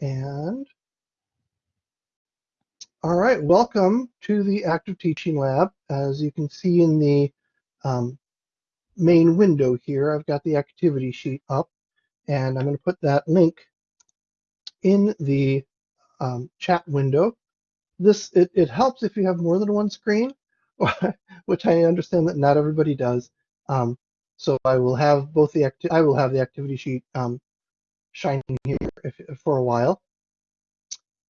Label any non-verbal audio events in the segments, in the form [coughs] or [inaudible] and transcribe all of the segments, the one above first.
And all right, welcome to the Active Teaching Lab. As you can see in the um, main window here, I've got the activity sheet up and I'm going to put that link in the um, chat window. This it, it helps if you have more than one screen, [laughs] which I understand that not everybody does. Um, so I will have both the I will have the activity sheet um, shining here if, for a while.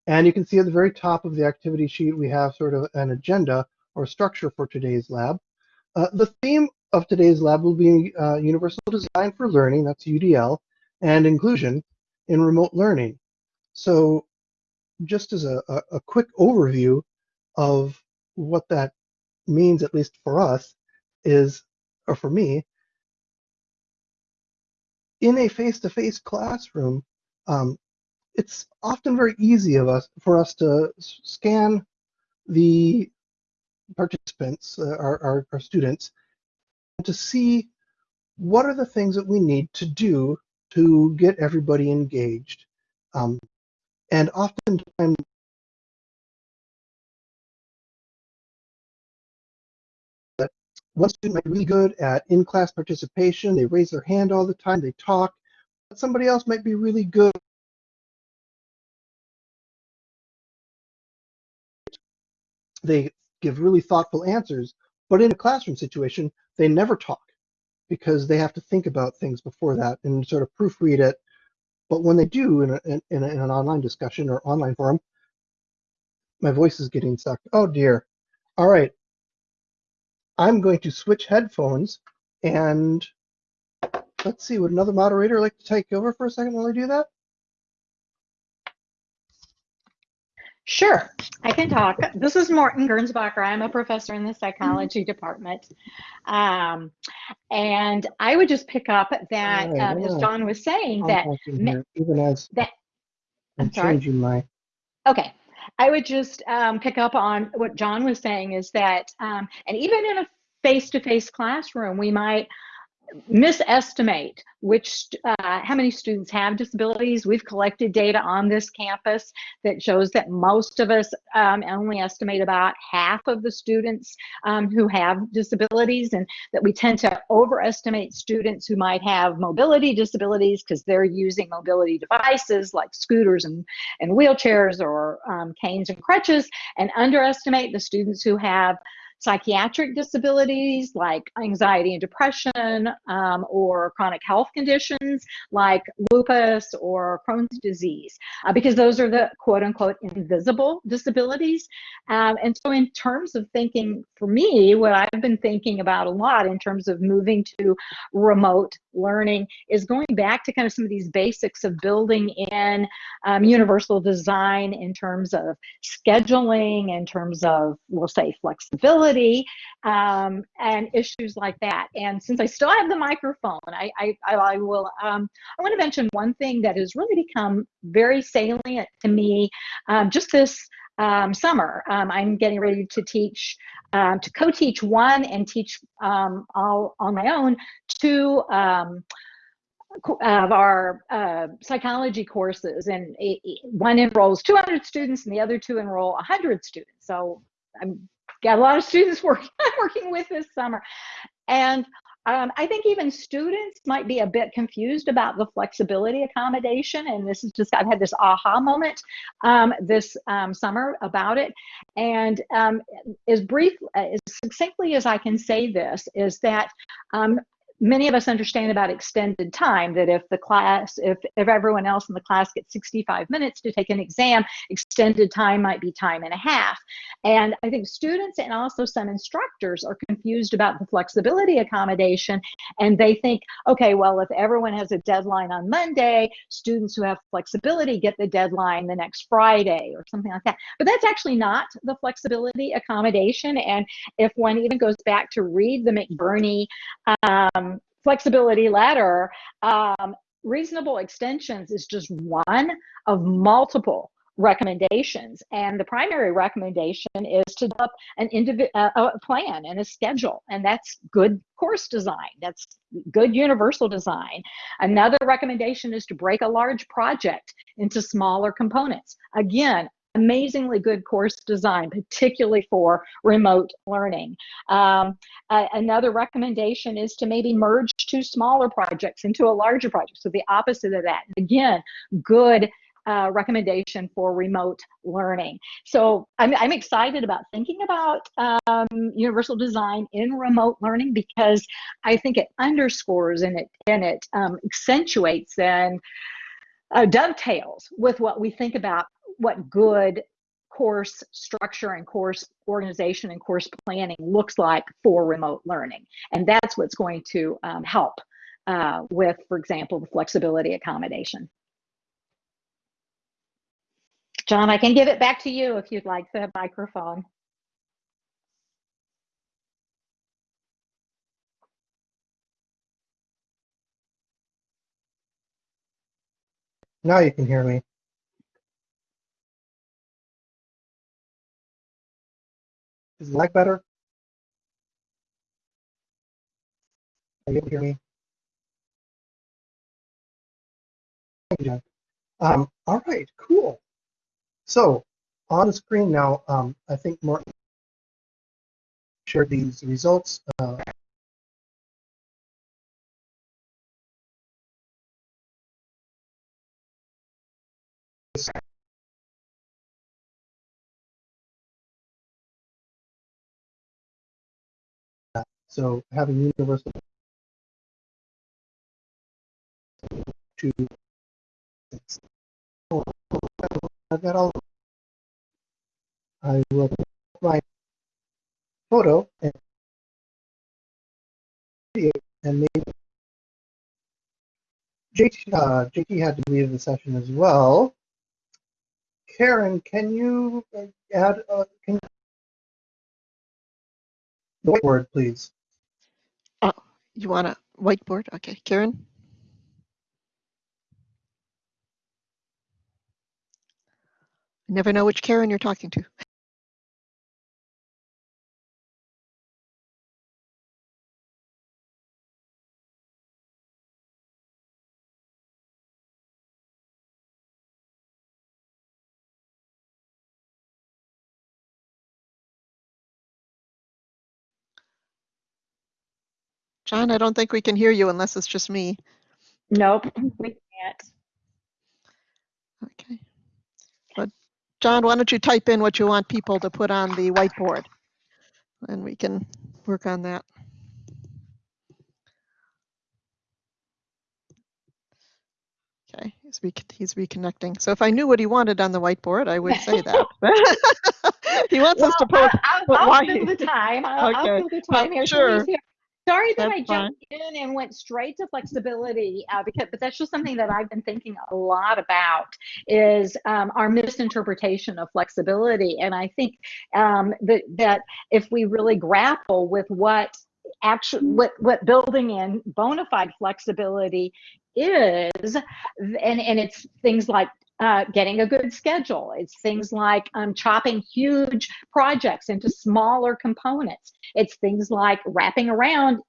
And you can see at the very top of the activity sheet, we have sort of an agenda or structure for today's lab. Uh, the theme of today's lab will be uh, Universal Design for Learning, that's UDL, and inclusion in remote learning. So just as a, a quick overview of what that means, at least for us, is, or for me, in a face-to-face classroom, um, it's often very easy of us for us to scan the participants, uh, our, our, our, students, to see what are the things that we need to do to get everybody engaged. Um, and oftentimes one student might be really good at in-class participation. They raise their hand all the time. They talk. But somebody else might be really good. They give really thoughtful answers. But in a classroom situation, they never talk because they have to think about things before that and sort of proofread it. But when they do in, a, in, a, in an online discussion or online forum, my voice is getting sucked. Oh dear. All right. I'm going to switch headphones and let's see, would another moderator like to take over for a second while I do that? Sure, I can talk. This is Morton Gernsbacher. I'm a professor in the psychology department. Um, and I would just pick up that, right, um, as John was saying, that, even as that I'm, I'm changing my. Okay, I would just um, pick up on what John was saying is that, um, and even in a face-to-face -face classroom, we might misestimate which uh, how many students have disabilities. We've collected data on this campus that shows that most of us um, only estimate about half of the students um, who have disabilities and that we tend to overestimate students who might have mobility disabilities because they're using mobility devices like scooters and, and wheelchairs or um, canes and crutches and underestimate the students who have psychiatric disabilities like anxiety and depression um, or chronic health conditions like lupus or Crohn's disease, uh, because those are the quote unquote invisible disabilities. Um, and so, in terms of thinking, for me, what I've been thinking about a lot in terms of moving to remote learning is going back to kind of some of these basics of building in um, universal design in terms of scheduling, in terms of, we'll say, flexibility um, and issues like that. And since I still have the microphone, I, I, I will, um, I want to mention one thing that has really become very salient to me um, just this um, summer. Um, I'm getting ready to teach, um, to co-teach one and teach um, all on my own two um, of our uh, psychology courses and it, it, one enrolls 200 students and the other two enroll 100 students. So I'm got a lot of students [laughs] working working with this summer. And um, I think even students might be a bit confused about the flexibility accommodation. And this is just, I've had this aha moment um, this um, summer about it. And um, as brief, as succinctly as I can say this, is that um, many of us understand about extended time that if the class if, if everyone else in the class gets 65 minutes to take an exam extended time might be time and a half. And i think students and also some instructors are confused about the flexibility accommodation and they think okay well if everyone has a deadline on monday students who have flexibility get the deadline the next friday or something like that. But that's actually not the flexibility accommodation. And if one even goes back to read the mcburney um, flexibility ladder, um, reasonable extensions is just one of multiple recommendations. And the primary recommendation is to develop an individual uh, plan and a schedule. And that's good course design. That's good universal design. Another recommendation is to break a large project into smaller components. Again, amazingly good course design, particularly for remote learning. Um, uh, another recommendation is to maybe merge two smaller projects into a larger project. So the opposite of that. Again, good uh, recommendation for remote learning. So I'm, I'm excited about thinking about um, universal design in remote learning because I think it underscores and it and it um, accentuates and uh, dovetails with what we think about what good course structure and course organization and course planning looks like for remote learning. And that's what's going to um, help uh, with, for example, the flexibility accommodation. John, I can give it back to you if you'd like the microphone. Now you can hear me. Is the mic better? Are you able to hear me? Thank you. Um, all right, cool. So on the screen now, um, I think Martin shared these results. Uh, so having universal to I've got all I will put my photo and and maybe JT, uh, JT had to leave the session as well. Karen, can you add uh, can the whiteboard, please? You want a whiteboard? Okay, Karen? Never know which Karen you're talking to. John, I don't think we can hear you unless it's just me. Nope, we can't. Okay. But John, why don't you type in what you want people to put on the whiteboard? And we can work on that. Okay, he's, re he's reconnecting. So if I knew what he wanted on the whiteboard, I would say that. [laughs] [laughs] he wants well, us to put. I'll, I'll, I'll fill the time. I'll, okay. I'll fill the time here. Sure. Sorry that That's I jumped in and went straight to flexibility, uh, because but that's just something that I've been thinking a lot about is um, our misinterpretation of flexibility, and I think um, that that if we really grapple with what actually what what building in bona fide flexibility is, and and it's things like uh, getting a good schedule. It's things like um, chopping huge projects into smaller components. It's things like wrapping around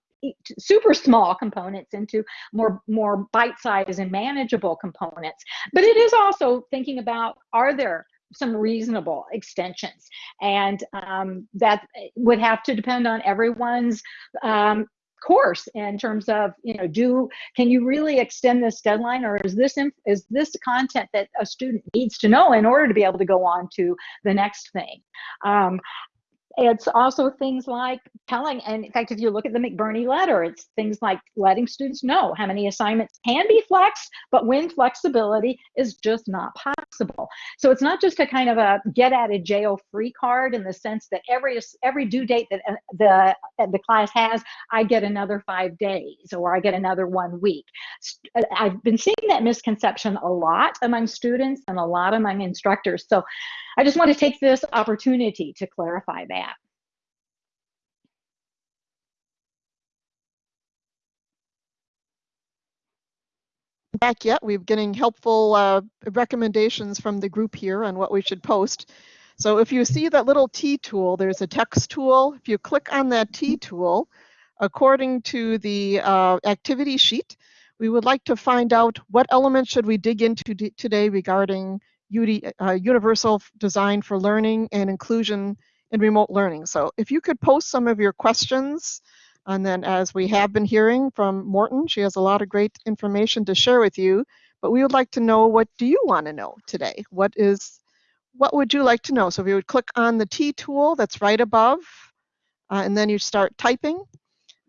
super small components into more more bite-sized and manageable components. But it is also thinking about are there some reasonable extensions and um, that would have to depend on everyone's um, course in terms of you know do can you really extend this deadline or is this is this content that a student needs to know in order to be able to go on to the next thing? Um, it's also things like telling, and in fact, if you look at the McBurney letter, it's things like letting students know how many assignments can be flexed, but when flexibility is just not possible. So it's not just a kind of a get out of jail free card in the sense that every every due date that uh, the uh, the class has, I get another five days or I get another one week. Uh, I've been seeing that misconception a lot among students and a lot among instructors. So I just want to take this opportunity to clarify that. back yet. We're getting helpful uh, recommendations from the group here on what we should post. So if you see that little T tool, there's a text tool. If you click on that T tool, according to the uh, activity sheet, we would like to find out what elements should we dig into today regarding UD, uh, universal design for learning and inclusion in remote learning. So if you could post some of your questions, and then as we have been hearing from Morton, she has a lot of great information to share with you, but we would like to know what do you want to know today? What is, what would you like to know? So if you would click on the T tool that's right above, uh, and then you start typing,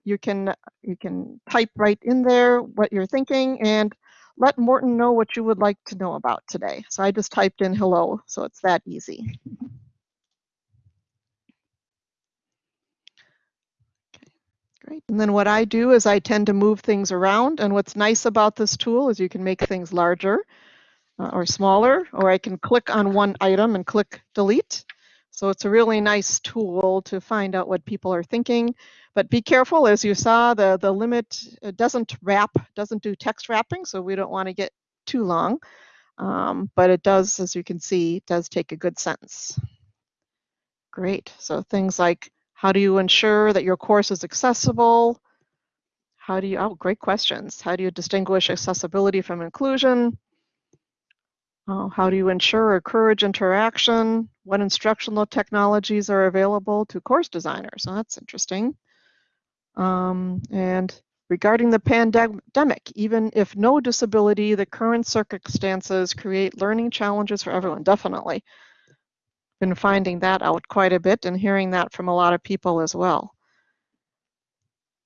you can you can type right in there what you're thinking and let Morton know what you would like to know about today. So I just typed in hello, so it's that easy. Okay, great. And then what I do is I tend to move things around. And what's nice about this tool is you can make things larger uh, or smaller, or I can click on one item and click delete. So it's a really nice tool to find out what people are thinking. But be careful, as you saw, the, the limit doesn't wrap, doesn't do text wrapping, so we don't want to get too long. Um, but it does, as you can see, does take a good sentence. Great. So things like how do you ensure that your course is accessible? How do you, oh, great questions. How do you distinguish accessibility from inclusion? Uh, how do you ensure or encourage interaction? What instructional technologies are available to course designers? So that's interesting. Um, and regarding the pandemic, even if no disability, the current circumstances create learning challenges for everyone, definitely. Been finding that out quite a bit and hearing that from a lot of people as well.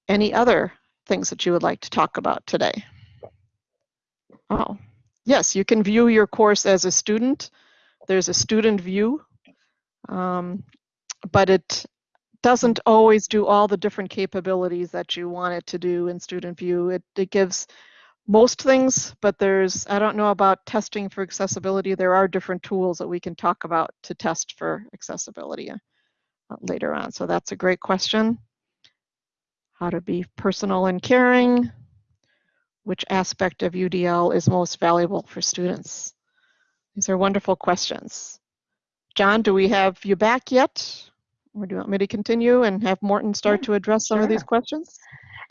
Any other things that you would like to talk about today? Oh, yes, you can view your course as a student. There's a student view, um, but it doesn't always do all the different capabilities that you want it to do in Student View. It, it gives most things, but there's, I don't know about testing for accessibility. There are different tools that we can talk about to test for accessibility uh, later on. So that's a great question. How to be personal and caring. Which aspect of UDL is most valuable for students? These are wonderful questions. John, do we have you back yet? Or do you want me to continue and have Morton start Yeah, to address some of these questions?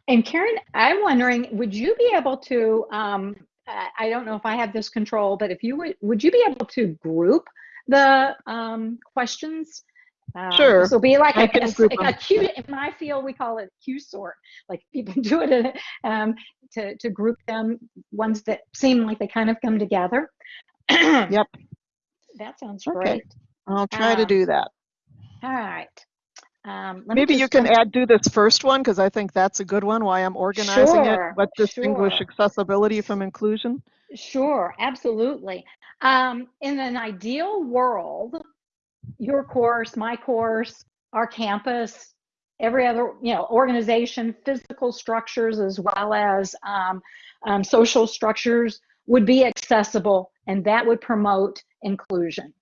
And Karen, I'm wondering, would you be able to, um, I I don't know if I have this control, but if you would, would you be able to group the um, questions? Um, Sure, So be like I a, a, a. Q, in my field, we call it Q sort. Like people [laughs] do it in, um, to, to group them, ones that seem like they kind of come together. [clears throat] Yep. That sounds Okay. great. I'll try to Um, do that. All right. Um, let me Maybe you can add, do this first one, because I think that's a good one, why I'm organizing it. Sure, What distinguish sure. accessibility from inclusion? Sure, absolutely. Um, in an ideal world, your course, my course, our campus, every other you know organization, physical structures as well as um, um, social structures would be accessible, and that would promote inclusion.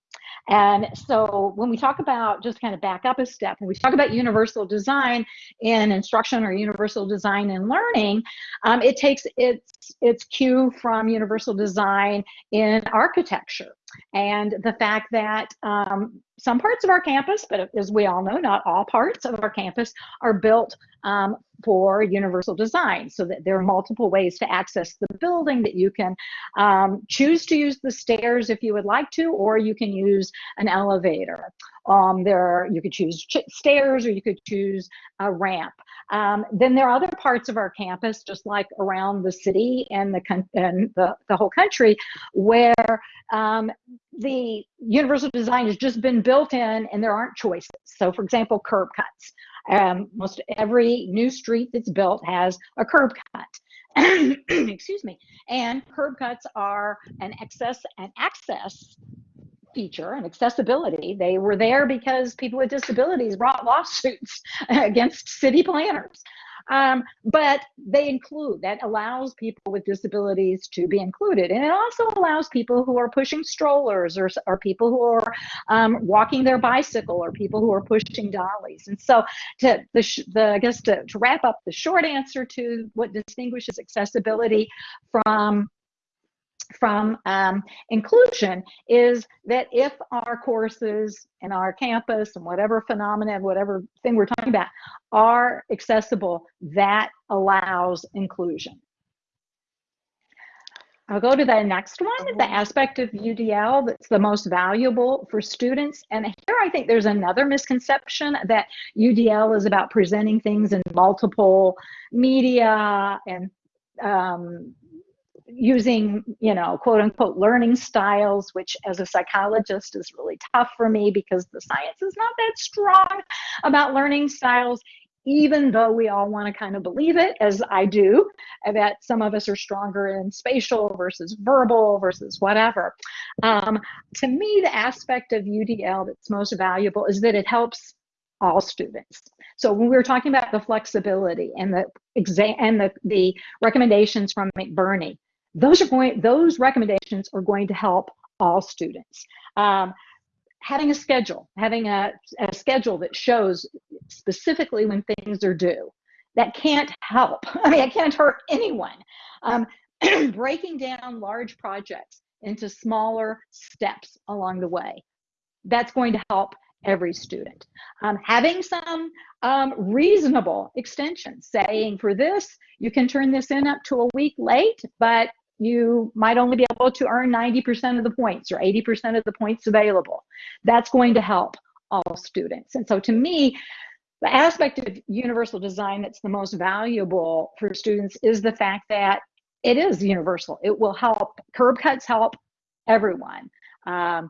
And so when we talk about, just kind of back up a step, when we talk about universal design in instruction or universal design in learning, um, it takes its, its cue from universal design in architecture. And the fact that um, some parts of our campus, but as we all know, not all parts of our campus are built um, for universal design so that there are multiple ways to access the building that you can um, choose to use the stairs if you would like to, or you can use an elevator. Um, there are, you could choose ch- stairs or you could choose a ramp. Um, then there are other parts of our campus, just like around the city and the and the, the whole country, where um, the universal design has just been built in and there aren't choices. So, for example, curb cuts. Um, most every new street that's built has a curb cut. [coughs] Excuse me. And curb cuts are an access and access feature and accessibility. They were there because people with disabilities brought lawsuits [laughs] against city planners. Um, but they include that allows people with disabilities to be included, and it also allows people who are pushing strollers, or, or people who are um, walking their bicycle, or people who are pushing dollies. And so, to the, the I guess to, to wrap up, the short answer to what distinguishes accessibility from from um, inclusion is that if our courses and our campus and whatever phenomenon, whatever thing we're talking about are accessible, that allows inclusion. I'll go to the next one, the aspect of UDL that's the most valuable for students. And here I think there's another misconception that UDL is about presenting things in multiple media and um, using, you know, quote unquote learning styles, which as a psychologist is really tough for me because the science is not that strong about learning styles even though we all want to kind of believe it, as I do, that some of us are stronger in spatial versus verbal versus whatever. Um, to me, the aspect of UDL that's most valuable is that it helps all students. So when we were talking about the flexibility and the exam and the, the recommendations from McBurney, those are going those recommendations are going to help all students. Um, having a schedule, having a, a schedule that shows specifically when things are due, that can't help. [laughs] I mean, it can't hurt anyone. Um, [clears throat] breaking down large projects into smaller steps along the way, that's going to help every student. Um, having some um, reasonable extensions, saying for this, you can turn this in up to a week late, but you might only be able to earn 90% of the points or 80% of the points available. That's going to help all students. And so to me, the aspect of universal design that's the most valuable for students is the fact that it is universal. It will help, curb cuts help everyone. Um,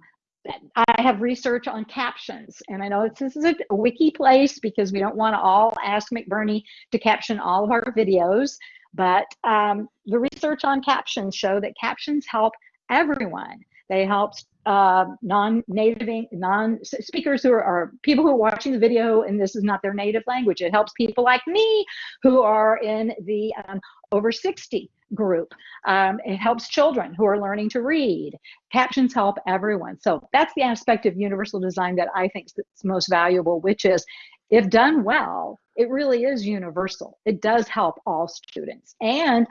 I have research on captions, and I know this is a, a wiki place because we don't want to all ask McBurney to caption all of our videos. But um, the research on captions show that captions help everyone. They help uh, non-native, non-speakers who are, are, people who are watching the video and this is not their native language. It helps people like me who are in the um, over 60 group. Um, it helps children who are learning to read. Captions help everyone. So that's the aspect of universal design that I think is most valuable, which is if done well, it really is universal. It does help all students. And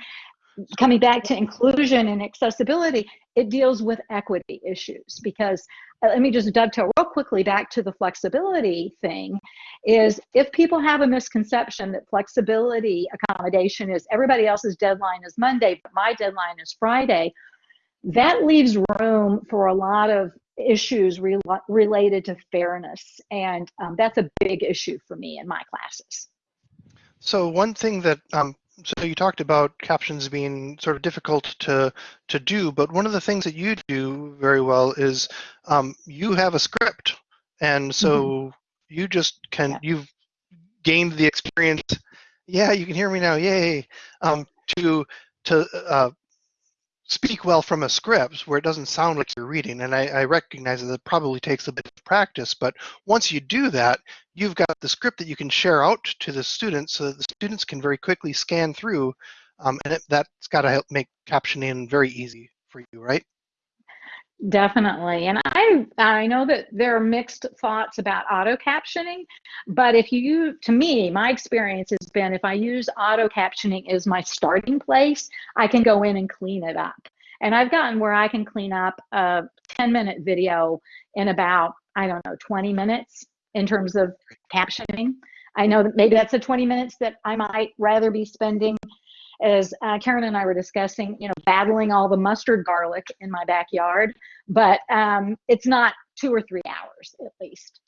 coming back to inclusion and accessibility, it deals with equity issues because uh, let me just dovetail real quickly back to the flexibility thing is if people have a misconception that flexibility accommodation is everybody else's deadline is Monday, but my deadline is Friday, that leaves room for a lot of issues re related to fairness. And um, that's a big issue for me in my classes. So one thing that, um, so you talked about captions being sort of difficult to, to do, but one of the things that you do very well is um, you have a script. And so mm -hmm. you just can, yeah. you've gained the experience. Yeah, you can hear me now. Yay. Um, to to uh, speak well from a script where it doesn't sound like you're reading. And I, I, recognize that it probably takes a bit of practice, but once you do that, you've got the script that you can share out to the students so that the students can very quickly scan through. Um, and it, that's got to help make captioning very easy for you, right? Definitely. And I I know that there are mixed thoughts about auto captioning, but if you to me, my experience has been if I use auto captioning as my starting place, I can go in and clean it up. And I've gotten where I can clean up a 10 minute video in about, I don't know, 20 minutes in terms of captioning. I know that maybe that's the 20 minutes that I might rather be spending as uh, Karen and I were discussing, you know, battling all the mustard garlic in my backyard, but um, it's not two or three hours at least.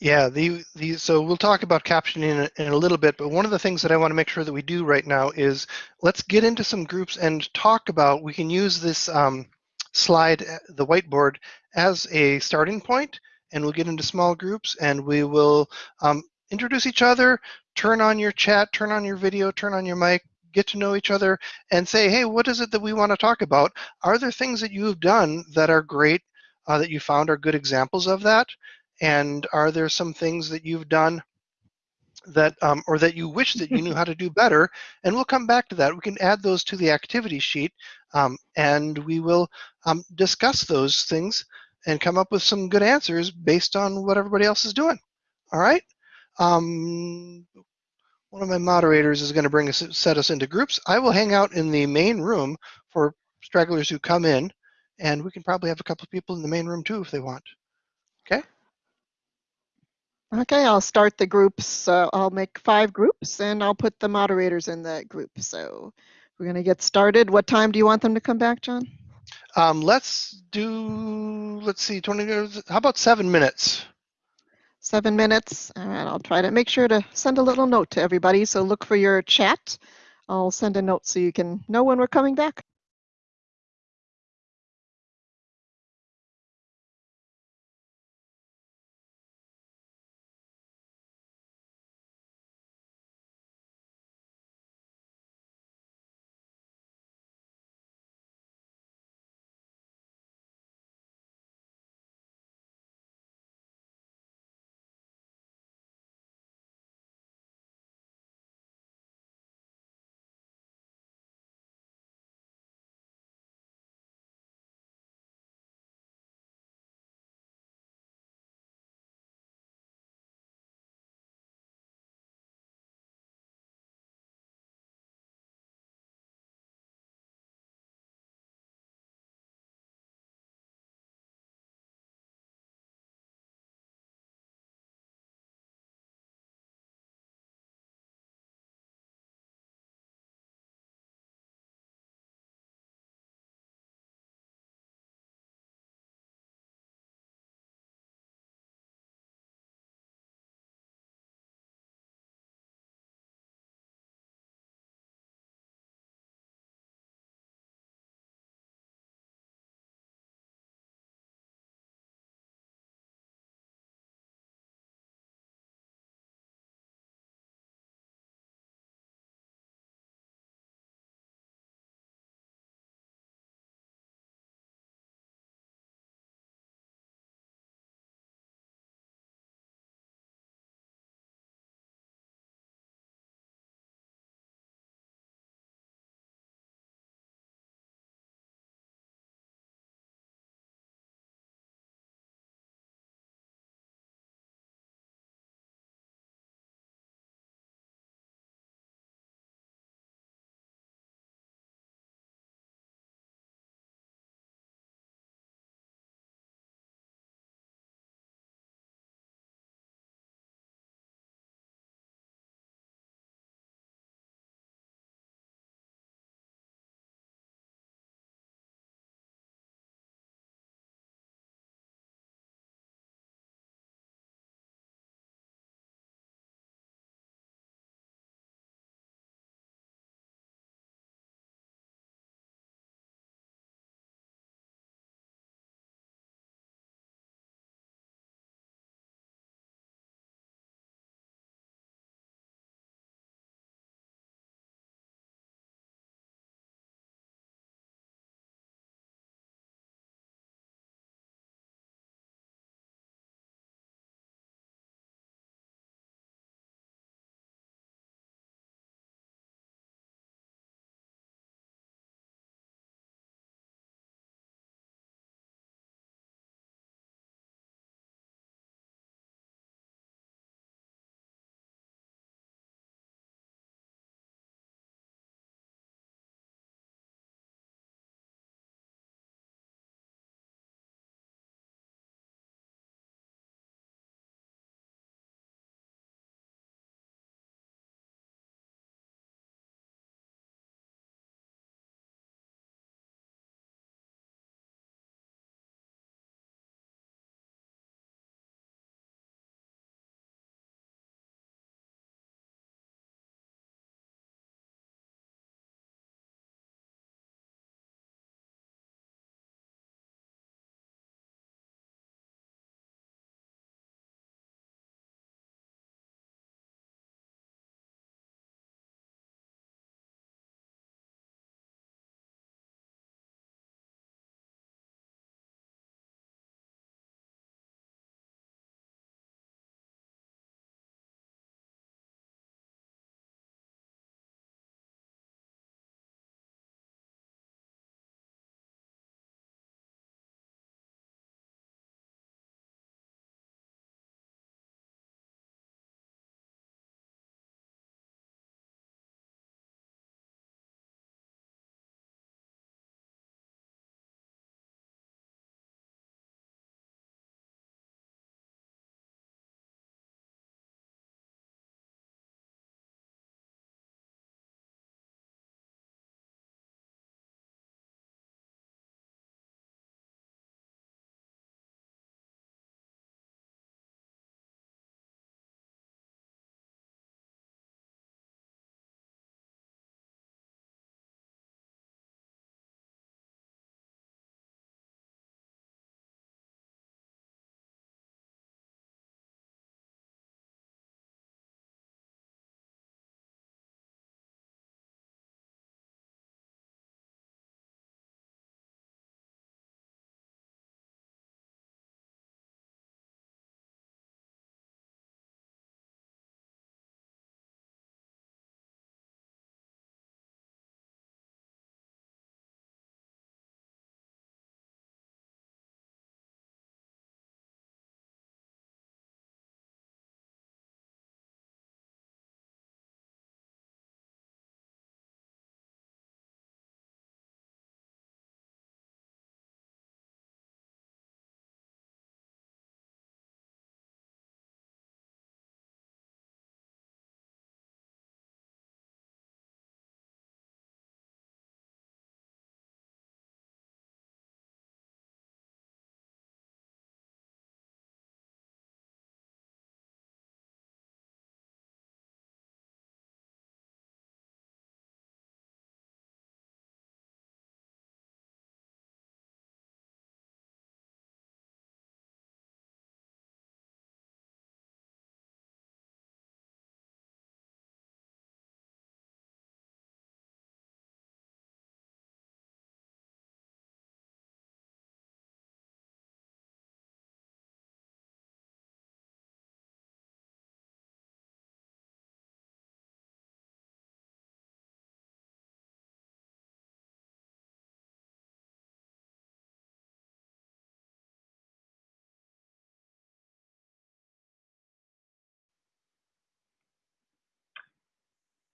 Yeah, the, the so we'll talk about captioning in a, in a, little bit, but one of the things that I want to make sure that we do right now is let's get into some groups and talk about, we can use this um, slide, uh, the whiteboard, as a starting point, and we'll get into small groups and we will um, introduce each other, turn on your chat, turn on your video, turn on your mic, get to know each other, and say, hey, what is it that we want to talk about? Are there things that you've done that are great, uh, that you found are good examples of that? And are there some things that you've done that, um, or that you wish that you knew how to do better? And we'll come back to that. We can add those to the activity sheet, um, and we will um, discuss those things and come up with some good answers based on what everybody else is doing. All right? Um, one of my moderators is going to bring us set us into groups. I will hang out in the main room for stragglers who come in, and we can probably have a couple of people in the main room too if they want. Okay. Okay, I'll start the groups. Uh, I'll make five groups and I'll put the moderators in that group. So we're going to get started. What time do you want them to come back, John? Um, let's do, let's see, 20, how about seven minutes? Seven minutes. and I'll try to make sure to send a little note to everybody. So look for your chat. I'll send a note so you can know when we're coming back.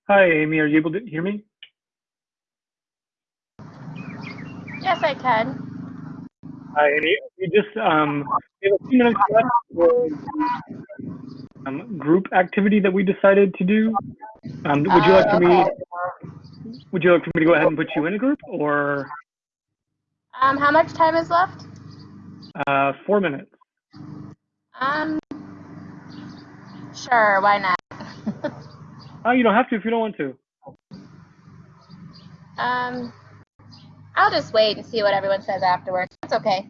Hi, Amy. Are you able to hear me? Yes, I can. Hi, Amy. We just um, we have a few minutes left for um, group activity that we decided to do. Um, would you like for me? Would you like for me to go ahead and put you in a group, or Um, how much time is left? uh, four minutes? Um, sure, why not? [laughs] Oh, you don't have to if you don't want to. um, I'll just wait and see what everyone says afterwards. It's okay.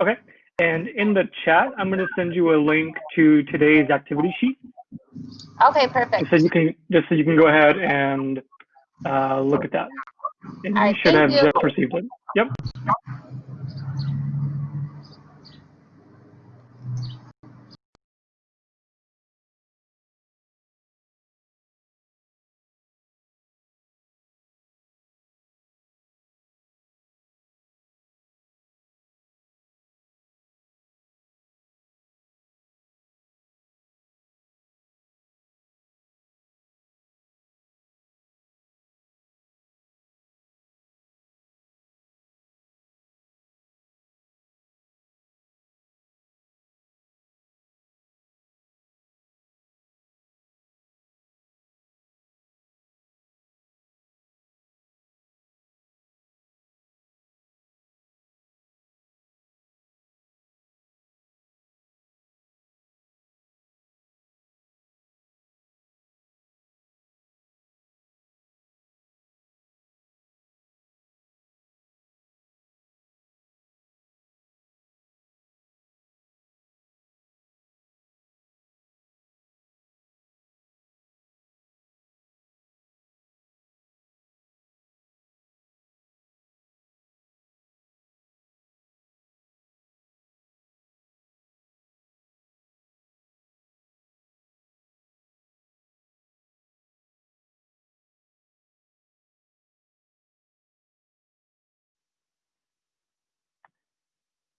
Okay. And in the chat, I'm going to send you a link to today's activity sheet, Okay, perfect. just so you can just so you can go ahead and uh, look at that. And you should have you. just received it. Yep.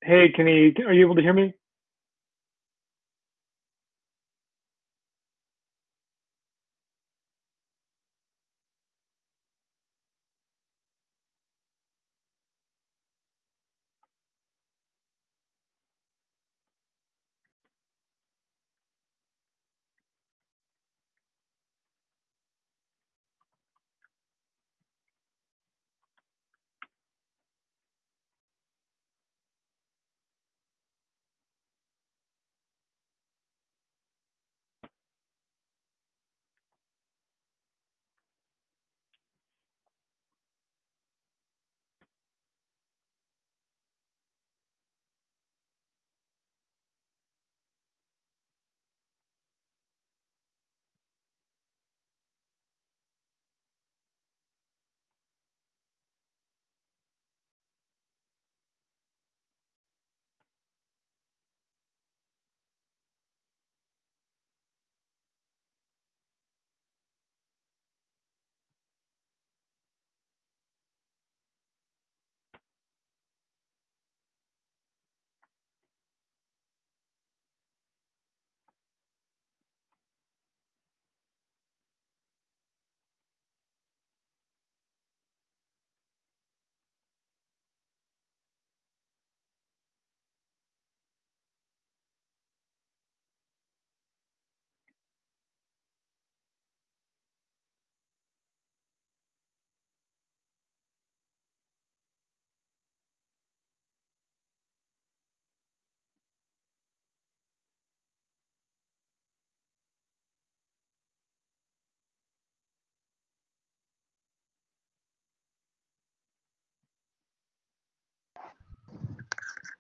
Hey, can you are you able to hear me?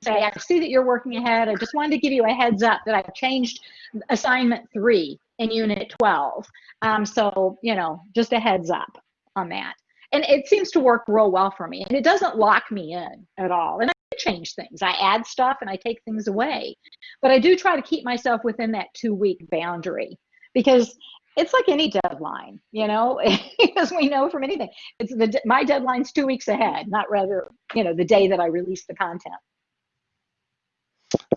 Say, I see that you're working ahead. I just wanted to give you a heads up that I've changed assignment three in unit 12. Um, so, you know, just a heads up on that. And it seems to work real well for me. And it doesn't lock me in at all. And I change things. I add stuff and I take things away. But I do try to keep myself within that two week boundary because it's like any deadline, you know, [laughs] as we know from anything. It's the my deadline's two weeks ahead, not rather, you know, the day that I release the content.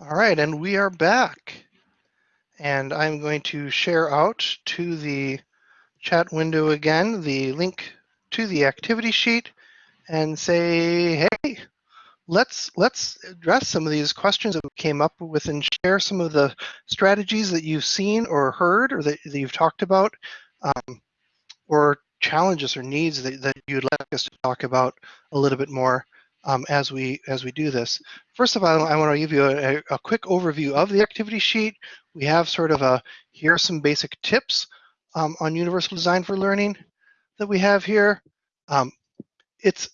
All right, and we are back. And I'm going to share out to the chat window again the link to the activity sheet and say, hey, let's let's address some of these questions that we came up with and share some of the strategies that you've seen or heard or that, that you've talked about um, or challenges or needs that, that you'd like us to talk about a little bit more um, as we as we do this. First of all, I want to give you a, a quick overview of the activity sheet. We have sort of a here are some basic tips um, on universal design for learning that we have here. Um, it's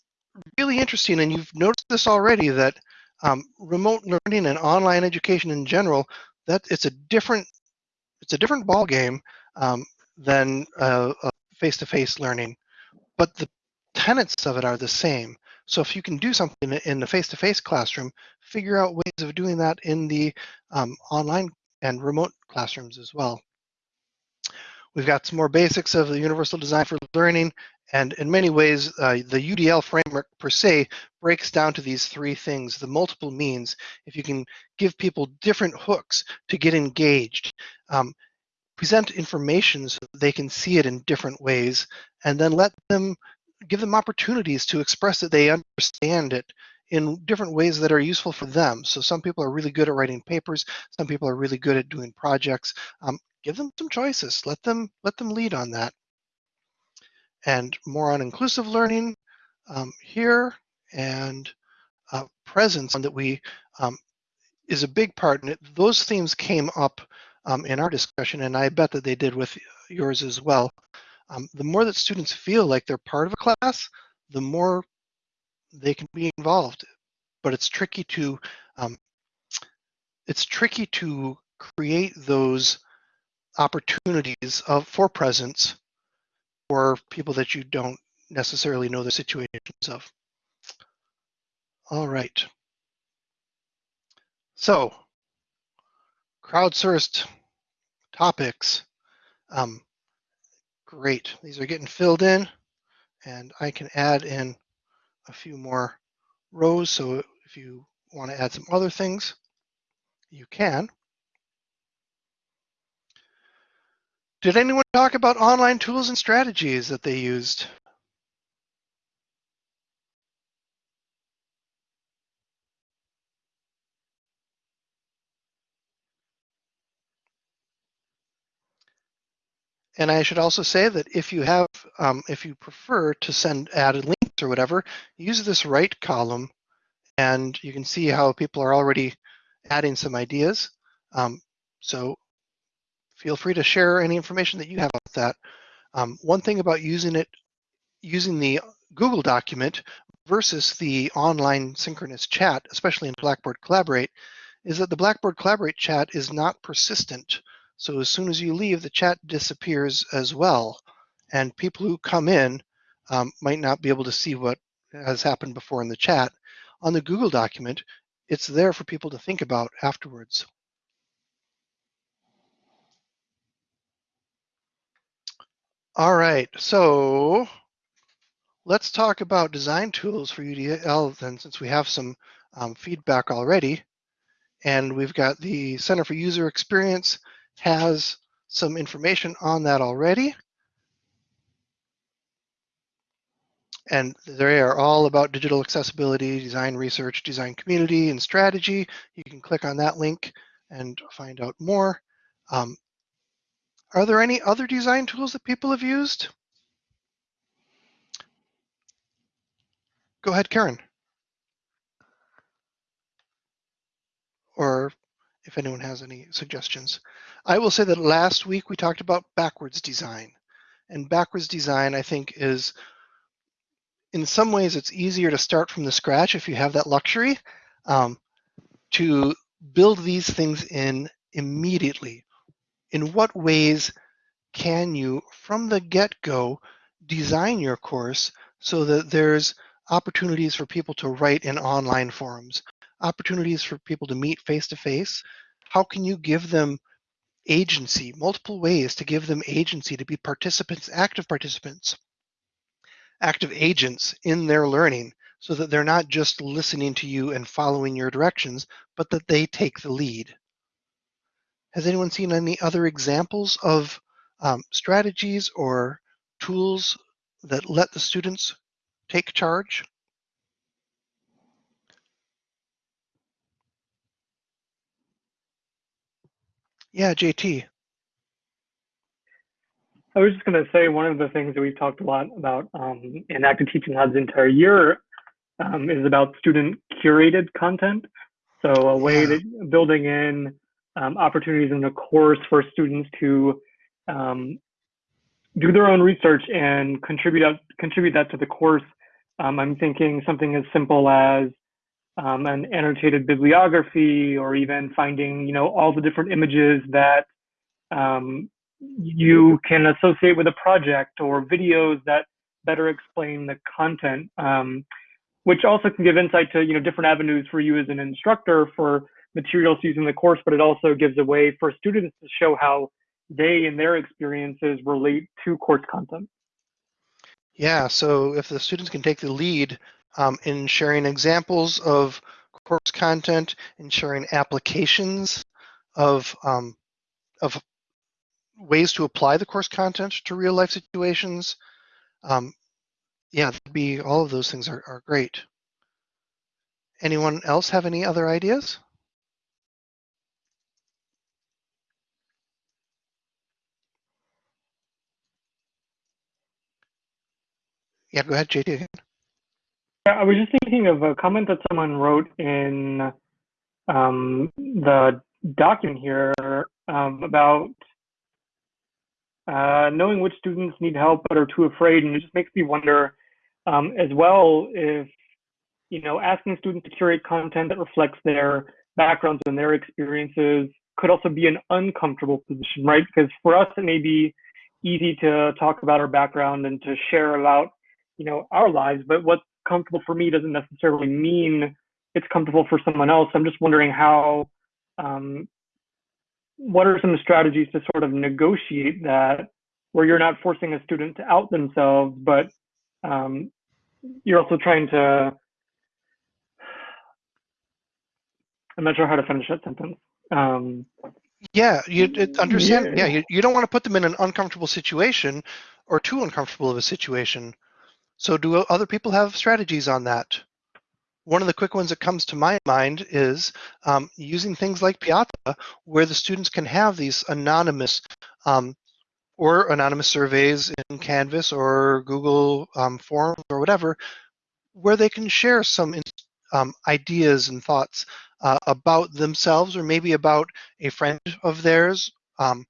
really interesting, and you've noticed this already, that um, remote learning and online education in general, that it's a different it's a different ball game um, than uh, uh, face-to-face learning, but the tenets of it are the same. So if you can do something in the face-to-face classroom, figure out ways of doing that in the um, online and remote classrooms as well. We've got some more basics of the universal design for learning, and in many ways, uh, the UDL framework per se breaks down to these three things, the multiple means. If you can give people different hooks to get engaged, um, present information so they can see it in different ways, and then let them give them opportunities to express that they understand it in different ways that are useful for them. So some people are really good at writing papers, some people are really good at doing projects. Um, give them some choices. Let them let them lead on that. And more on inclusive learning um, here and uh, presence that we um, is a big part. And it, those themes came up um, in our discussion, and I bet that they did with yours as well. Um, the more that students feel like they're part of a class, the more they can be involved. But it's tricky to um, it's tricky to create those opportunities of for presence for people that you don't necessarily know the situations of. All right. So, crowdsourced topics. Um, great. These are getting filled in, and I can add in a few more rows. So if you want to add some other things, you can. Did anyone talk about online tools and strategies that they used? And I should also say that if you have, um, if you prefer to send added links or whatever, use this right column and you can see how people are already adding some ideas. Um, so feel free to share any information that you have about that. Um, one thing about using it, using the Google document versus the online synchronous chat, especially in Blackboard Collaborate, is that the Blackboard Collaborate chat is not persistent. So as soon as you leave, the chat disappears as well. And people who come in um, might not be able to see what has happened before in the chat. On the Google document, it's there for people to think about afterwards. All right, so let's talk about design tools for UDL then, since we have some um, feedback already. And we've got the Center for User Experience has some information on that already. And they are all about digital accessibility, design research, design community, and strategy. You can click on that link and find out more. Um, are there any other design tools that people have used? Go ahead, Karen. Or if anyone has any suggestions. I will say that last week we talked about backwards design. And backwards design, I think, is in some ways it's easier to start from the scratch if you have that luxury um, to build these things in immediately in what ways can you, from the get-go, design your course so that there's opportunities for people to write in online forums, opportunities for people to meet face-to-face? How can you give them agency, multiple ways to give them agency to be participants, active participants, active agents in their learning so that they're not just listening to you and following your directions, but that they take the lead. Has anyone seen any other examples of um, strategies or tools that let the students take charge? Yeah, JT. I was just going to say one of the things that we've talked a lot about um, in Active Teaching Lab's entire year um, is about student curated content. So a way Yeah. that building in um, opportunities in the course for students to um, do their own research and contribute out, contribute that to the course. Um, I'm thinking something as simple as um, an annotated bibliography, or even finding you know all the different images that um, you can associate with a project or videos that better explain the content, um, which also can give insight to you know different avenues for you as an instructor for materials used in the course, but it also gives a way for students to show how they and their experiences relate to course content. Yeah, so if the students can take the lead um, in sharing examples of course content and sharing applications of um, of ways to apply the course content to real life situations, um, yeah, be all of those things are, are great. Anyone else have any other ideas? Yeah, go ahead, JT. I was just thinking of a comment that someone wrote in um, the document here um, about uh, knowing which students need help but are too afraid, and it just makes me wonder um, as well if you know asking students to curate content that reflects their backgrounds and their experiences could also be an uncomfortable position, right? Because for us it may be easy to talk about our background and to share about you know our lives, but what's comfortable for me doesn't necessarily mean it's comfortable for someone else. I'm just wondering how, um, what are some strategies to sort of negotiate that where you're not forcing a student to out themselves, but um, you're also trying to, I'm not sure how to finish that sentence. Um, Yeah, you it, understand. Yeah. Yeah, you, you don't want to put them in an uncomfortable situation or too uncomfortable of a situation. So, do other people have strategies on that? One of the quick ones that comes to my mind is um, using things like Piazza, where the students can have these anonymous um, or anonymous surveys in Canvas or Google um, Forms or whatever, where they can share some um, ideas and thoughts uh, about themselves or maybe about a friend of theirs. Um,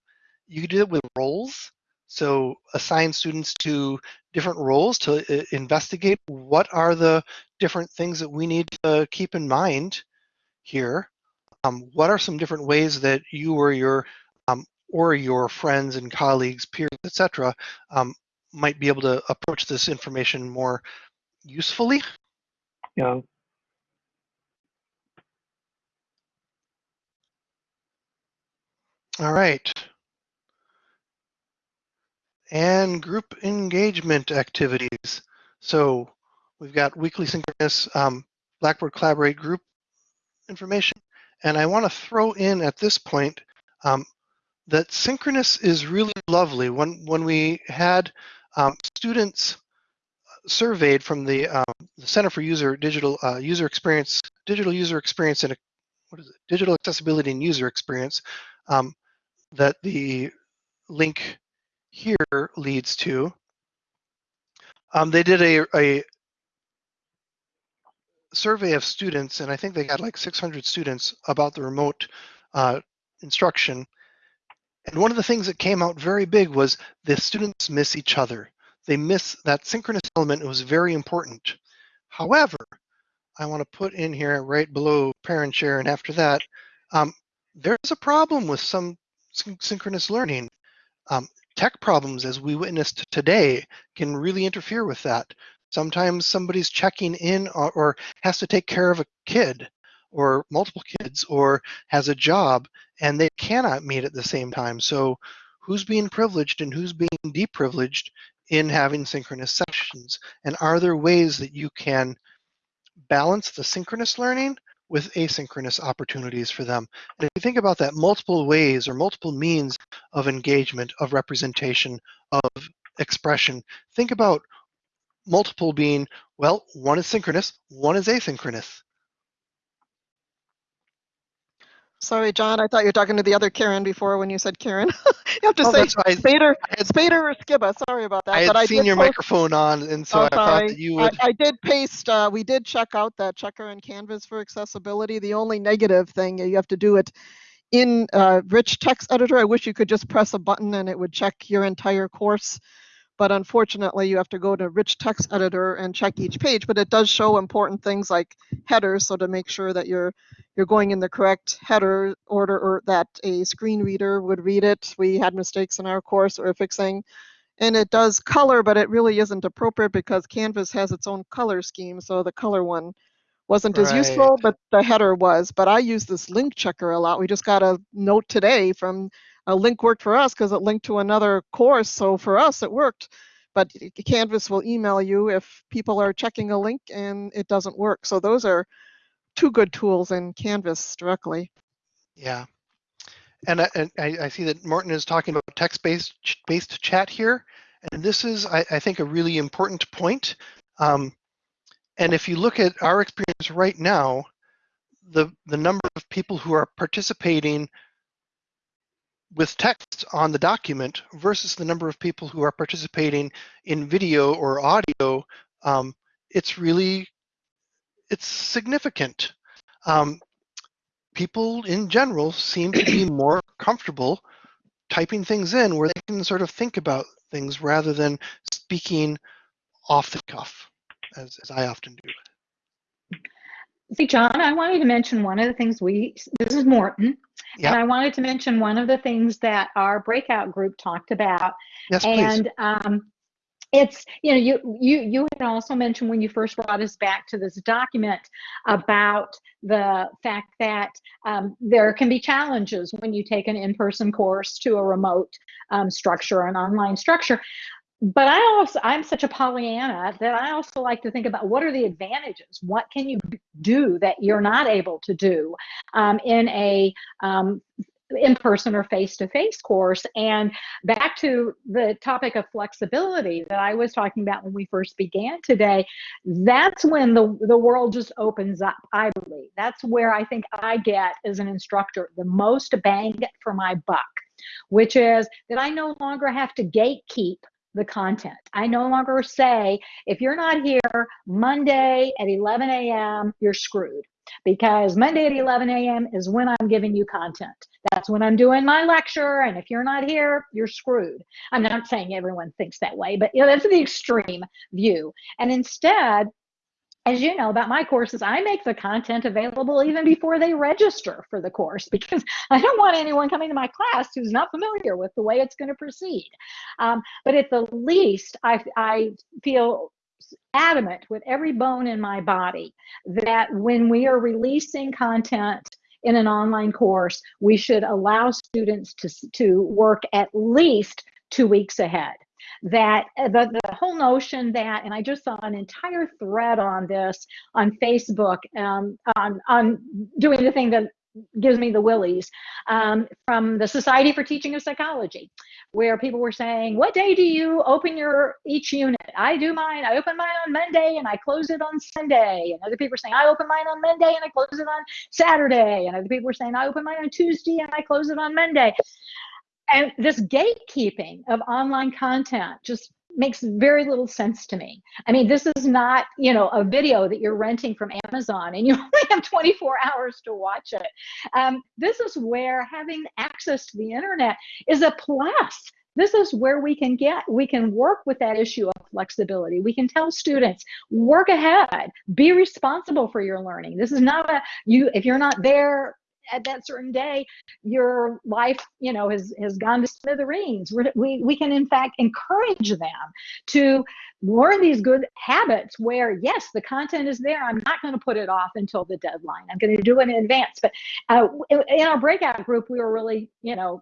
you could do it with roles. So assign students to different roles to uh, investigate what are the different things that we need to keep in mind here. Um, what are some different ways that you or your um, or your friends and colleagues, peers, etc., um, might be able to approach this information more usefully? know, All right. And group engagement activities. So we've got weekly synchronous um, Blackboard Collaborate group information. And I want to throw in at this point um, that synchronous is really lovely. When, when we had um, students surveyed from the, um, the Center for User Digital uh, User Experience, Digital User Experience and what is it? Digital Accessibility and User Experience, um, that the link here leads to. Um, they did a, a survey of students, and I think they got like 600 students about the remote uh, instruction. And one of the things that came out very big was the students miss each other. They miss that synchronous element. It was very important. However, I want to put in here right below parent share, and after that, um, there's a problem with some syn- synchronous learning. Um, tech problems, as we witnessed today, can really interfere with that. Sometimes somebody's checking in or, or has to take care of a kid or multiple kids or has a job and they cannot meet at the same time. So, who's being privileged and who's being deprivileged in having synchronous sessions? And are there ways that you can balance the synchronous learning with asynchronous opportunities for them. And if you think about that, multiple ways or multiple means of engagement, of representation, of expression, think about multiple being, well, one is synchronous, one is asynchronous. Sorry, John, I thought you were talking to the other Karen before when you said Karen. [laughs] you have to Oh, say Spader, I had- Spader or Skiba. Sorry about that. I but had seen did your post- microphone on, and so Oh, I thought sorry. that you I, would. I did paste, uh, we did check out that checker and canvas for accessibility. The only negative thing, you have to do it in uh, rich text editor. I wish you could just press a button and it would check your entire course. But unfortunately, you have to go to rich text editor and check each page, but it does show important things like headers. So to make sure that you're you're going in the correct header order or that a screen reader would read it. We had mistakes in our course we're fixing and it does color, but it really isn't appropriate because Canvas has its own color scheme. So the color one wasn't as useful, but the header was. But I use this link checker a lot. We just got a note today from a link worked for us because it linked to another course. So for us, it worked. But Canvas will email you if people are checking a link and it doesn't work. So those are two good tools in Canvas directly. Yeah. And I, and I, see that Morton is talking about text-based based chat here, and this is, I, I think, a really important point. Um, and if you look at our experience right now, the the number of people who are participating with text on the document versus the number of people who are participating in video or audio, um, it's really it's significant. Um, people in general seem to be [clears throat] more comfortable typing things in where they can sort of think about things rather than speaking off the cuff, as, as I often do. See, John, I wanted to mention one of the things we, this is Morton, Yeah. and I wanted to mention one of the things that our breakout group talked about. Yes. And um, it's, you know, you, you, you had also mentioned when you first brought us back to this document about the fact that um, there can be challenges when you take an in-person course to a remote um, structure, an online structure but I also I'm such a Pollyanna that I also like to think about what are the advantages? What can you do that you're not able to do um, in a um, in-person or face-to-face course? And back to the topic of flexibility that I was talking about when we first began today, that's when the the world just opens up. I believe that's where I think I get as an instructor the most bang for my buck, which is that I no longer have to gatekeep the content. I no longer say, if you're not here Monday at 11 a.m., you're screwed. Because Monday at 11 a.m. is when I'm giving you content. That's when I'm doing my lecture. And if you're not here, you're screwed. I'm not saying everyone thinks that way, but you know, that's the extreme view. And instead, as you know about my courses, I make the content available even before they register for the course [laughs] because I don't want anyone coming to my class who's not familiar with the way it's going to proceed. Um, but at the least, I, I feel adamant with every bone in my body that when we are releasing content in an online course, we should allow students to, to work at least two weeks ahead that the, the whole notion that, and I just saw an entire thread on this on Facebook um, on, on doing the thing that gives me the willies um, from the Society for Teaching of Psychology, where people were saying, what day do you open your each unit? I do mine, I open mine on Monday and I close it on Sunday. And other people were saying, I open mine on Monday and I close it on Saturday. And other people were saying, I open mine on Tuesday and I close it on Monday and this gatekeeping of online content just makes very little sense to me. I mean, this is not, you know, a video that you're renting from Amazon and you [laughs] only have 24 hours to watch it. Um, this is where having access to the internet is a plus. This is where we can get, we can work with that issue of flexibility. We can tell students, work ahead, be responsible for your learning. This is not a, you, if you're not there at that certain day, your life, you know, has has gone to smithereens. We we can in fact encourage them to learn these good habits. Where yes, the content is there. I'm not going to put it off until the deadline. I'm going to do it in advance. But uh, in our breakout group, we were really, you know,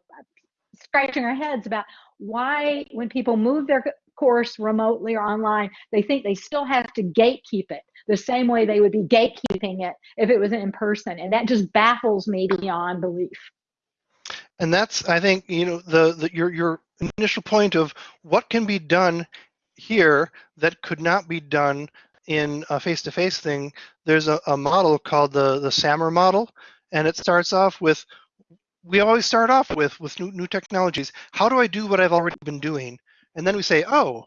scratching our heads about why when people move their course remotely or online, they think they still have to gatekeep it the same way they would be gatekeeping it if it was in person. And that just baffles me beyond belief. And that's, I think, you know, the, the your your initial point of what can be done here that could not be done in a face-to-face thing. There's a, a model called the the SAMR model, and it starts off with we always start off with with new, new technologies. How do I do what I've already been doing? And then we say, oh,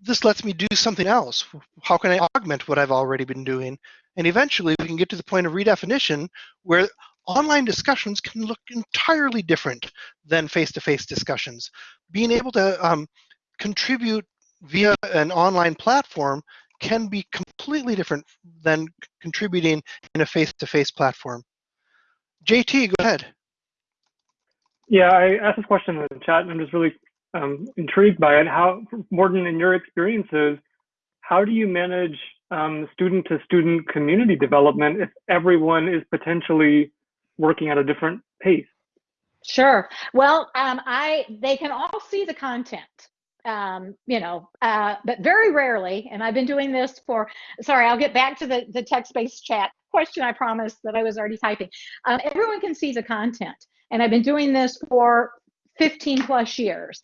this lets me do something else. How can I augment what I've already been doing? And eventually we can get to the point of redefinition where online discussions can look entirely different than face-to-face discussions. Being able to um, contribute via an online platform can be completely different than contributing in a face-to-face platform. JT, go ahead. Yeah, I asked this question in the chat, and I'm just really um, intrigued by it. How, Morton, in your experiences, how do you manage um, student-to-student community development if everyone is potentially working at a different pace? Sure. Well, um, I they can all see the content. Um, you know, uh, but very rarely, and I've been doing this for, sorry, I'll get back to the, the text-based chat question I promised that I was already typing. Um, everyone can see the content, and I've been doing this for 15 plus years.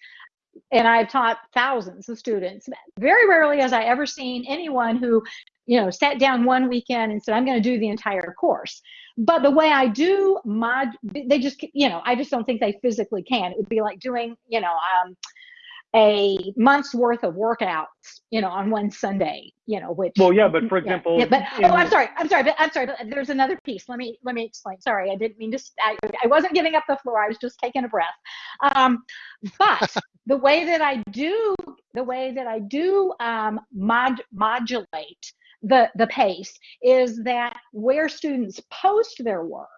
And I've taught thousands of students. Very rarely has I ever seen anyone who, you know, sat down one weekend and said, I'm going to do the entire course. But the way I do mod, they just, you know, I just don't think they physically can. It would be like doing, you know, um, a month's worth of workouts, you know, on one Sunday, you know, which. Well, yeah, but for example, yeah, but oh, I'm sorry, I'm sorry, but I'm sorry, but there's another piece. Let me let me explain. Sorry, I didn't mean to. I, I wasn't giving up the floor. I was just taking a breath. Um, but [laughs] the way that I do, the way that I do um, mod, modulate the the pace is that where students post their work.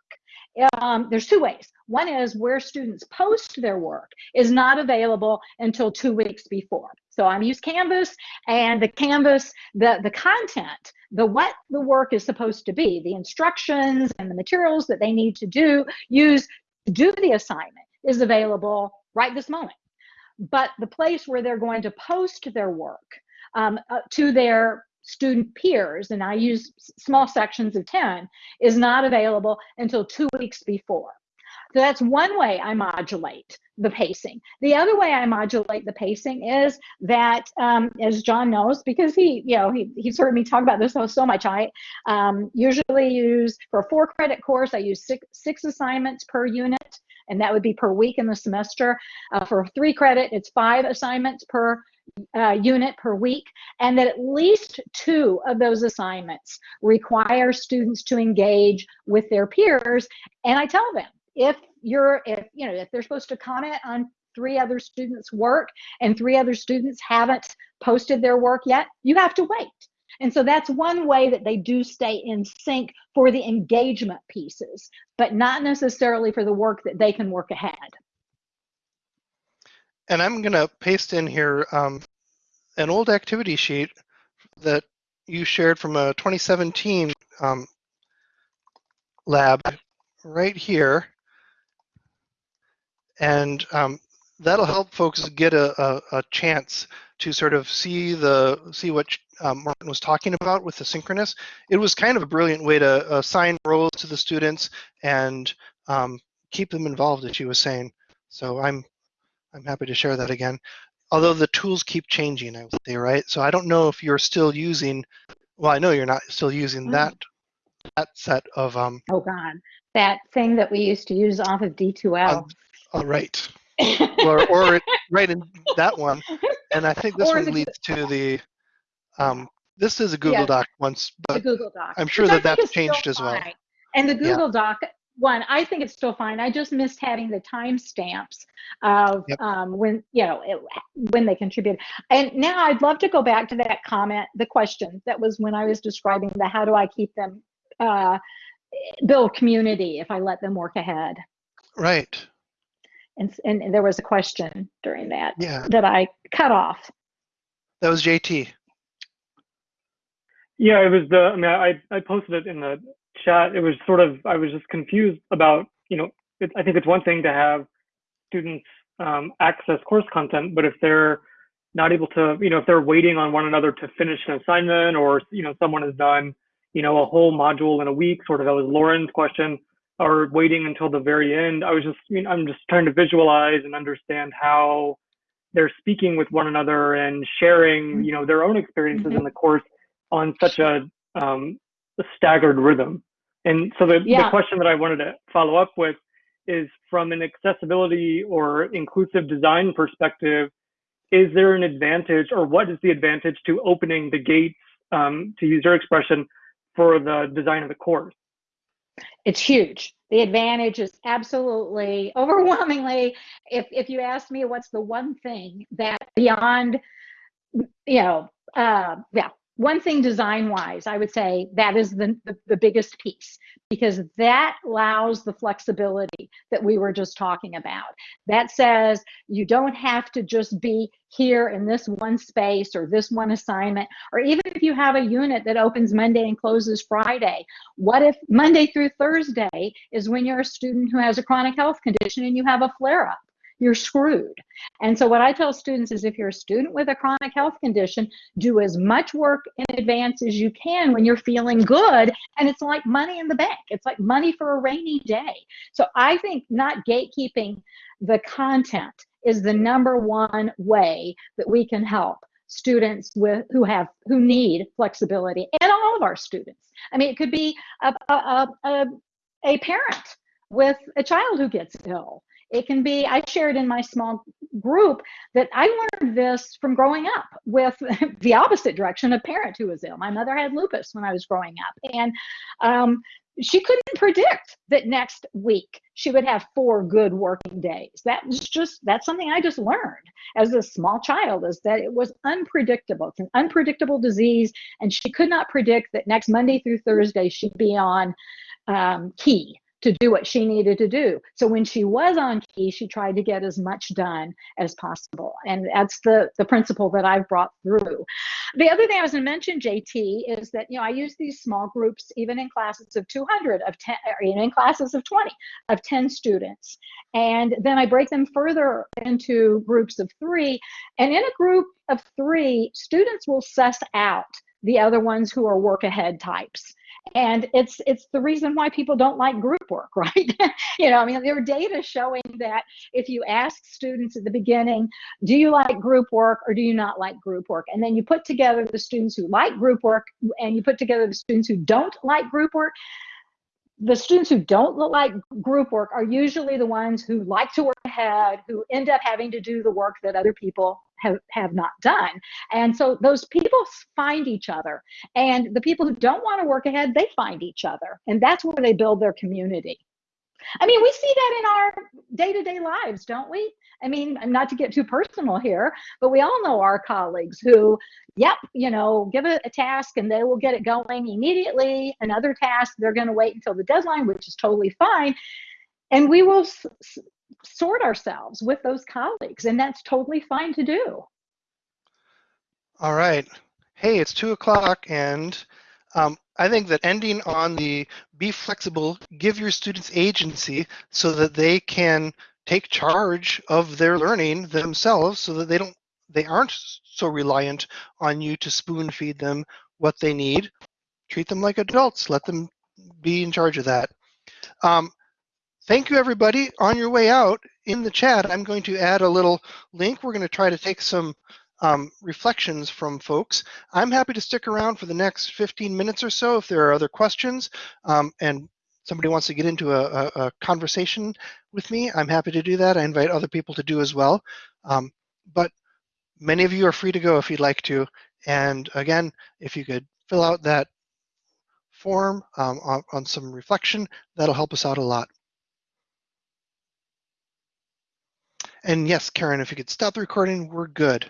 Um, there's two ways. One is where students post their work is not available until two weeks before. So I'm use Canvas and the Canvas, the, the content, the what the work is supposed to be, the instructions and the materials that they need to do, use to do the assignment is available right this moment. But the place where they're going to post their work um, uh, to their student peers, and I use small sections of 10, is not available until two weeks before. So that's one way I modulate the pacing. The other way I modulate the pacing is that, um, as John knows, because he, you know, he, he's heard me talk about this so, much, I um, usually use, for a four credit course, I use six, six assignments per unit, and that would be per week in the semester. Uh, for three credit, it's five assignments per uh, unit per week, and that at least two of those assignments require students to engage with their peers. And I tell them, if you're, if, you know, if they're supposed to comment on three other students' work and three other students haven't posted their work yet, you have to wait. And so that's one way that they do stay in sync for the engagement pieces, but not necessarily for the work that they can work ahead. And I'm going to paste in here um, an old activity sheet that you shared from a 2017 um, lab right here. And um, that'll help folks get a, a, a, chance to sort of see the see what um, Morton was talking about with the synchronous. It was kind of a brilliant way to assign roles to the students and um, keep them involved, as she was saying. So I'm I'm happy to share that again. Although the tools keep changing, I would say, right? So I don't know if you're still using, well, I know you're not still using Mm. that that set of, um, Oh God, that thing that we used to use off of D2L. Um, all right, [laughs] or, or it- right in that one. And I think this Or one the- leads to the, um, this is a Google Yeah. Doc once, but Google Doc. I'm sure that that's changed as well. And the Yeah. Google Doc one, I think it's still fine. I just missed having the timestamps of Yep. um, when you know it, when they contribute. And now I'd love to go back to that comment, the question that was when I was describing the how do I keep them uh, build community if I let them work ahead. right, And, and there was a question during that yeah, that I cut off. that was JT. Yeah, it was the. I mean, I I posted it in the chat. It was sort of. I was just confused about. You know, it, I think it's one thing to have students um, access course content, but if they're not able to, you know, if they're waiting on one another to finish an assignment or, you know, someone has done, you know, a whole module in a week, sort of that was Lauren's question, or waiting until the very end. I was just, I mean, I'm just trying to visualize and understand how they're speaking with one another and sharing, you know, their own experiences in the course on such a, um, a staggered rhythm. And so the, Yeah. the question that I wanted to follow up with is from an accessibility or inclusive design perspective, is there an advantage or what is the advantage to opening the gates, um, to use your expression, for the design of the course? It's huge. The advantage is absolutely overwhelmingly. If if you ask me what's the one thing that beyond, you know, uh, yeah, one thing design wise, I would say that is the, the the biggest piece because that allows the flexibility that we were just talking about. That says you don't have to just be here in this one space or this one assignment, or even if you have a unit that opens Monday and closes Friday, what if Monday through Thursday is when you're a student who has a chronic health condition and you have a flare up? You're screwed. And so, what I tell students is if you're a student with a chronic health condition, do as much work in advance as you can when you're feeling good. And it's like money in the bank, it's like money for a rainy day. So, I think not gatekeeping the content is the number one way that we can help students with who have who need flexibility and all of our students i mean it could be a, a, a, a parent with a child who gets ill it can be i shared in my small group that i learned this from growing up with [laughs] the opposite direction a parent who was ill my mother had lupus when i was growing up and um, she couldn't predict that next week she would have four good working days. That was just that's something I just learned as a small child is that it was unpredictable. It's an unpredictable disease, and she could not predict that next Monday through Thursday she'd be on um, key to do what she needed to do. So when she was on key, she tried to get as much done as possible. And that's the, the principle that I've brought through. The other thing I was going to mention, JT, is that, you know, I use these small groups even in classes of 200, of 10, or even in classes of 20, of 10 students. And then I break them further into groups of three. And in a group of three, students will suss out the other ones who are work ahead types and it's it's the reason why people don't like group work [laughs] right? You know i mean there are data showing that if you ask students at the beginning do you like group work or do you not like group work? And then you put together the students who like group work and you put together the students who don't like group work the students who don't like group work are usually the ones who like to work ahead, who end up having to do the work that other people have, have not done. And so those people find each other. And the people who don't want to work ahead, they find each other. And that's where they build their community. I mean, we see that in our day to day lives, don't we? I mean, not to get too personal here, but we all know our colleagues who, yep, you know, give it a task and they will get it going immediately. Another task, they're going to wait until the deadline, which is totally fine. And we will sort ourselves with those colleagues, and that's totally fine to do. All right. Hey, it's two o'clock, and um, I think that ending on the be flexible, give your students agency so that they can take charge of their learning themselves so that they don't they aren't so reliant on you to spoon feed them what they need. Treat them like adults. Let them be in charge of that. Um, thank you, everybody. On your way out in the chat, I'm going to add a little link. We're going to try to take some um, reflections from folks. I'm happy to stick around for the next 15 minutes or so if there are other questions um, and somebody wants to get into a, a, a, conversation with me. I'm happy to do that. I invite other people to do as well. Um, but many of you are free to go if you'd like to. And again, if you could fill out that form um, on, on some reflection, that'll help us out a lot. And yes, Karen, if you could stop the recording, we're good.